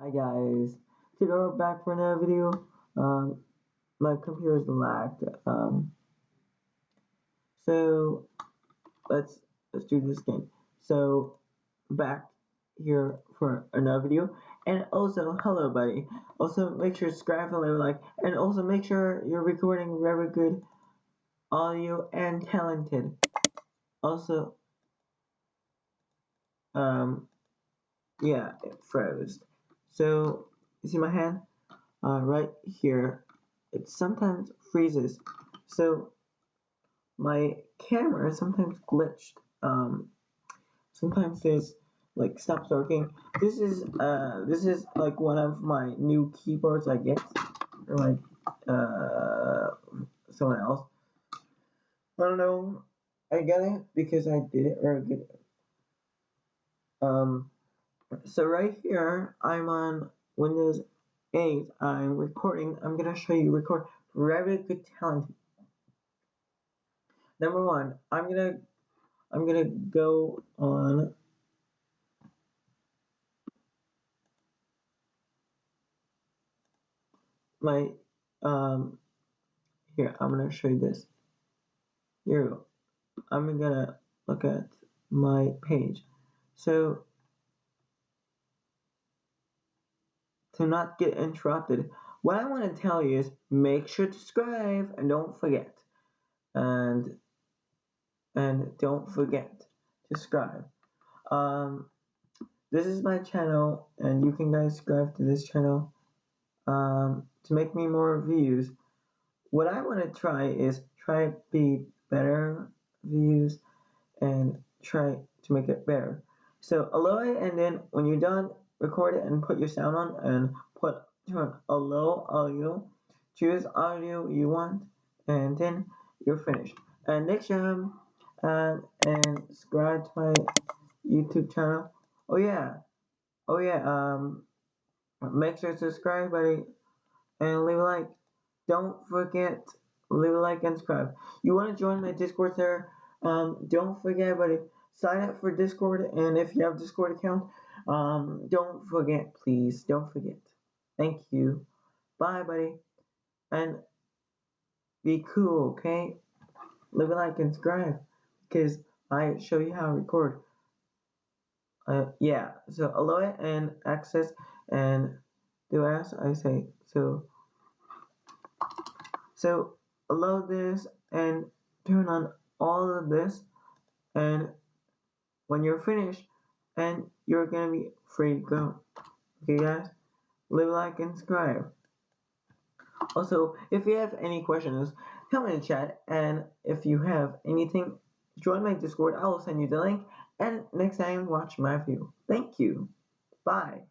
Hi guys, today we're back for another video. Um, my computer's lagged. Um, so let's let's do this game. So back here for another video, and also hello buddy. Also make sure to subscribe and leave a like, and also make sure you're recording very good audio and talented. Also, um, yeah, it froze. So, you see my hand? Uh, right here. It sometimes freezes. So, my camera sometimes glitched. Um, sometimes there's like stops working. This is uh this is like one of my new keyboards I get or like uh someone else. I don't know. I get it because I did it or good. Um so right here, I'm on Windows 8. I'm recording. I'm to show you record very good talent. Number one, I'm to I'm to go on my um here, I'm to show you this. Here I'm to look at my page. So to not get interrupted. What I want to tell you is make sure to subscribe and don't forget. And and don't forget to subscribe. Um, this is my channel, and you can guys subscribe to this channel um, to make me more views. What I want to try is try be better views and try to make it better. So it, and then when you're done, record it and put your sound on and put turn a low audio. Choose audio you want and then you're finished. And next time, uh, and subscribe to my YouTube channel. Oh yeah, oh yeah. Um, make sure to subscribe, buddy, and leave a like. Don't forget leave a like and subscribe. You want to join my Discord server? Um, don't forget, buddy. Sign up for Discord, and if you have Discord account, um, don't forget, please, don't forget. Thank you. Bye, buddy. And be cool, okay? Leave a like and subscribe, because I show you how to record. Uh, yeah, so allow and access and do as I say. So, so allow this and turn on all of this and when you're finished and you're gonna be free to go. Okay guys? Leave a like and subscribe. Also, if you have any questions, comment in the chat and if you have anything, join my Discord. I will send you the link and next time watch my video. Thank you. Bye.